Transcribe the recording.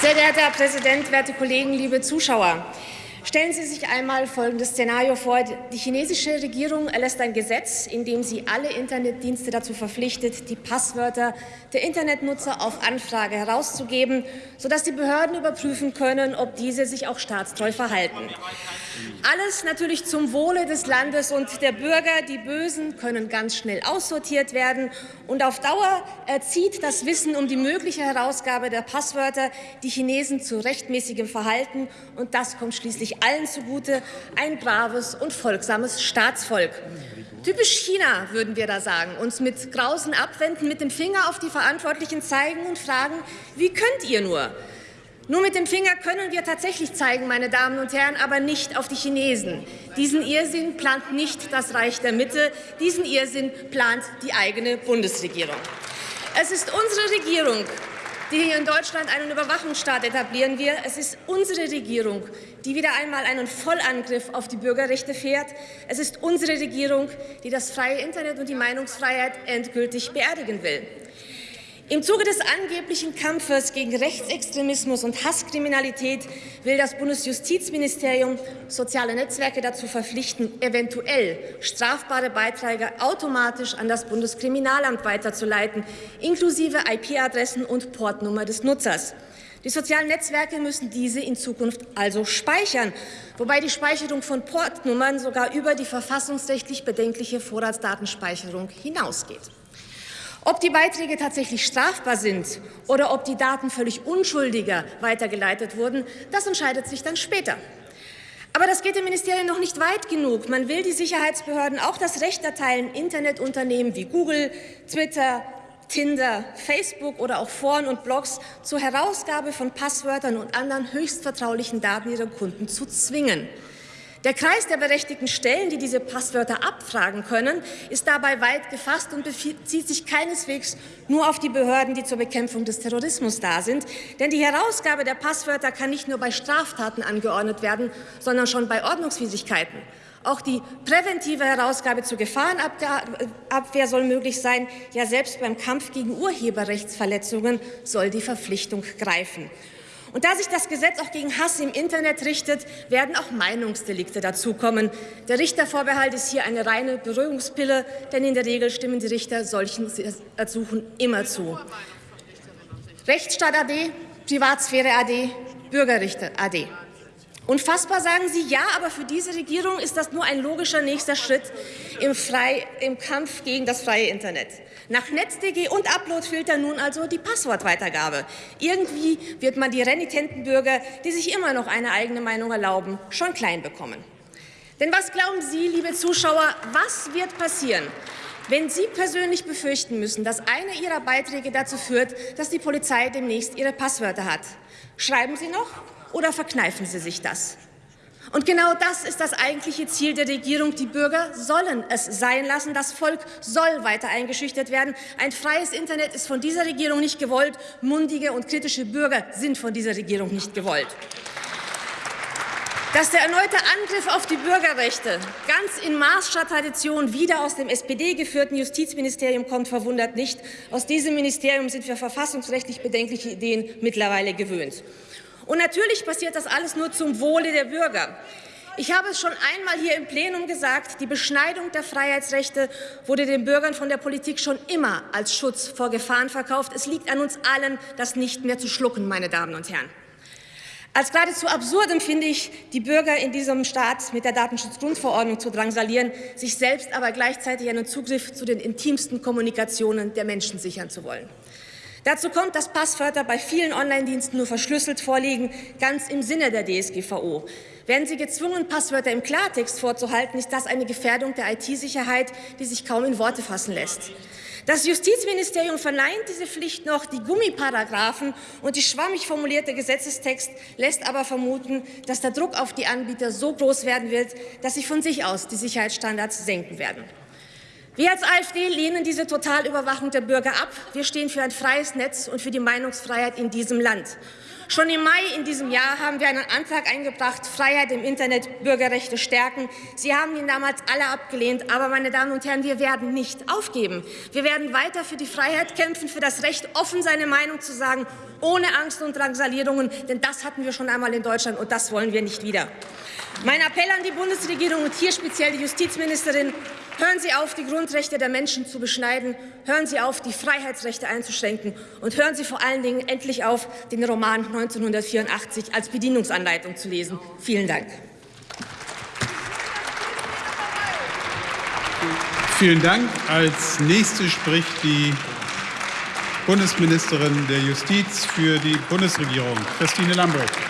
Sehr geehrter Herr Präsident, werte Kollegen, liebe Zuschauer! Stellen Sie sich einmal folgendes Szenario vor. Die chinesische Regierung erlässt ein Gesetz, in dem sie alle Internetdienste dazu verpflichtet, die Passwörter der Internetnutzer auf Anfrage herauszugeben, sodass die Behörden überprüfen können, ob diese sich auch staatstreu verhalten. Alles natürlich zum Wohle des Landes und der Bürger. Die Bösen können ganz schnell aussortiert werden. Und auf Dauer erzieht das Wissen um die mögliche Herausgabe der Passwörter die Chinesen zu rechtmäßigem Verhalten. Und das kommt schließlich allen zugute, ein braves und folgsames Staatsvolk. Typisch China, würden wir da sagen, uns mit Grausen abwenden, mit dem Finger auf die Verantwortlichen zeigen und fragen, wie könnt ihr nur? Nur mit dem Finger können wir tatsächlich zeigen, meine Damen und Herren, aber nicht auf die Chinesen. Diesen Irrsinn plant nicht das Reich der Mitte, diesen Irrsinn plant die eigene Bundesregierung. Es ist unsere Regierung, die hier in Deutschland einen Überwachungsstaat etablieren wir. Es ist unsere Regierung, die wieder einmal einen Vollangriff auf die Bürgerrechte fährt. Es ist unsere Regierung, die das freie Internet und die Meinungsfreiheit endgültig beerdigen will. Im Zuge des angeblichen Kampfes gegen Rechtsextremismus und Hasskriminalität will das Bundesjustizministerium soziale Netzwerke dazu verpflichten, eventuell strafbare Beiträge automatisch an das Bundeskriminalamt weiterzuleiten, inklusive IP-Adressen und Portnummer des Nutzers. Die sozialen Netzwerke müssen diese in Zukunft also speichern, wobei die Speicherung von Portnummern sogar über die verfassungsrechtlich bedenkliche Vorratsdatenspeicherung hinausgeht. Ob die Beiträge tatsächlich strafbar sind oder ob die Daten völlig unschuldiger weitergeleitet wurden, das entscheidet sich dann später. Aber das geht dem Ministerium noch nicht weit genug. Man will die Sicherheitsbehörden auch das Recht erteilen, Internetunternehmen wie Google, Twitter, Tinder, Facebook oder auch Foren und Blogs zur Herausgabe von Passwörtern und anderen höchst vertraulichen Daten ihrer Kunden zu zwingen. Der Kreis der berechtigten Stellen, die diese Passwörter abfragen können, ist dabei weit gefasst und bezieht sich keineswegs nur auf die Behörden, die zur Bekämpfung des Terrorismus da sind. Denn die Herausgabe der Passwörter kann nicht nur bei Straftaten angeordnet werden, sondern schon bei Ordnungswidrigkeiten. Auch die präventive Herausgabe zur Gefahrenabwehr soll möglich sein. Ja, selbst beim Kampf gegen Urheberrechtsverletzungen soll die Verpflichtung greifen. Und da sich das Gesetz auch gegen Hass im Internet richtet, werden auch Meinungsdelikte dazukommen. Der Richtervorbehalt ist hier eine reine Beruhigungspille, denn in der Regel stimmen die Richter solchen Ersuchen immer zu. Rechtsstaat AD, Privatsphäre AD, Bürgerrichter AD. Unfassbar sagen Sie, ja, aber für diese Regierung ist das nur ein logischer nächster Schritt im, Frei, im Kampf gegen das freie Internet. Nach NetzDG und Uploadfilter nun also die Passwortweitergabe. Irgendwie wird man die renitenten Bürger, die sich immer noch eine eigene Meinung erlauben, schon klein bekommen. Denn was glauben Sie, liebe Zuschauer, was wird passieren, wenn Sie persönlich befürchten müssen, dass einer Ihrer Beiträge dazu führt, dass die Polizei demnächst Ihre Passwörter hat? Schreiben Sie noch oder verkneifen Sie sich das? Und genau das ist das eigentliche Ziel der Regierung. Die Bürger sollen es sein lassen. Das Volk soll weiter eingeschüchtert werden. Ein freies Internet ist von dieser Regierung nicht gewollt. Mundige und kritische Bürger sind von dieser Regierung nicht gewollt. Dass der erneute Angriff auf die Bürgerrechte ganz in Maßscher Tradition wieder aus dem SPD-geführten Justizministerium kommt, verwundert nicht. Aus diesem Ministerium sind wir verfassungsrechtlich bedenkliche Ideen mittlerweile gewöhnt. Und natürlich passiert das alles nur zum Wohle der Bürger. Ich habe es schon einmal hier im Plenum gesagt, die Beschneidung der Freiheitsrechte wurde den Bürgern von der Politik schon immer als Schutz vor Gefahren verkauft. Es liegt an uns allen, das nicht mehr zu schlucken, meine Damen und Herren. Als geradezu absurdem finde ich, die Bürger in diesem Staat mit der Datenschutzgrundverordnung zu drangsalieren, sich selbst aber gleichzeitig einen Zugriff zu den intimsten Kommunikationen der Menschen sichern zu wollen. Dazu kommt, dass Passwörter bei vielen Online-Diensten nur verschlüsselt vorliegen, ganz im Sinne der DSGVO. Werden Sie gezwungen, Passwörter im Klartext vorzuhalten, ist das eine Gefährdung der IT-Sicherheit, die sich kaum in Worte fassen lässt. Das Justizministerium verneint diese Pflicht noch. Die Gummiparagraphen und die schwammig formulierte Gesetzestext lässt aber vermuten, dass der Druck auf die Anbieter so groß werden wird, dass sie von sich aus die Sicherheitsstandards senken werden. Wir als AfD lehnen diese Totalüberwachung der Bürger ab. Wir stehen für ein freies Netz und für die Meinungsfreiheit in diesem Land. Schon im Mai in diesem Jahr haben wir einen Antrag eingebracht, Freiheit im Internet, Bürgerrechte stärken. Sie haben ihn damals alle abgelehnt. Aber, meine Damen und Herren, wir werden nicht aufgeben. Wir werden weiter für die Freiheit kämpfen, für das Recht, offen seine Meinung zu sagen, ohne Angst und Drangsalierungen. Denn das hatten wir schon einmal in Deutschland, und das wollen wir nicht wieder. Mein Appell an die Bundesregierung und hier speziell die Justizministerin, Hören Sie auf, die Grundrechte der Menschen zu beschneiden. Hören Sie auf, die Freiheitsrechte einzuschränken. Und hören Sie vor allen Dingen endlich auf, den Roman 1984 als Bedienungsanleitung zu lesen. Vielen Dank. Vielen Dank. Als nächste spricht die Bundesministerin der Justiz für die Bundesregierung, Christine Lambrecht.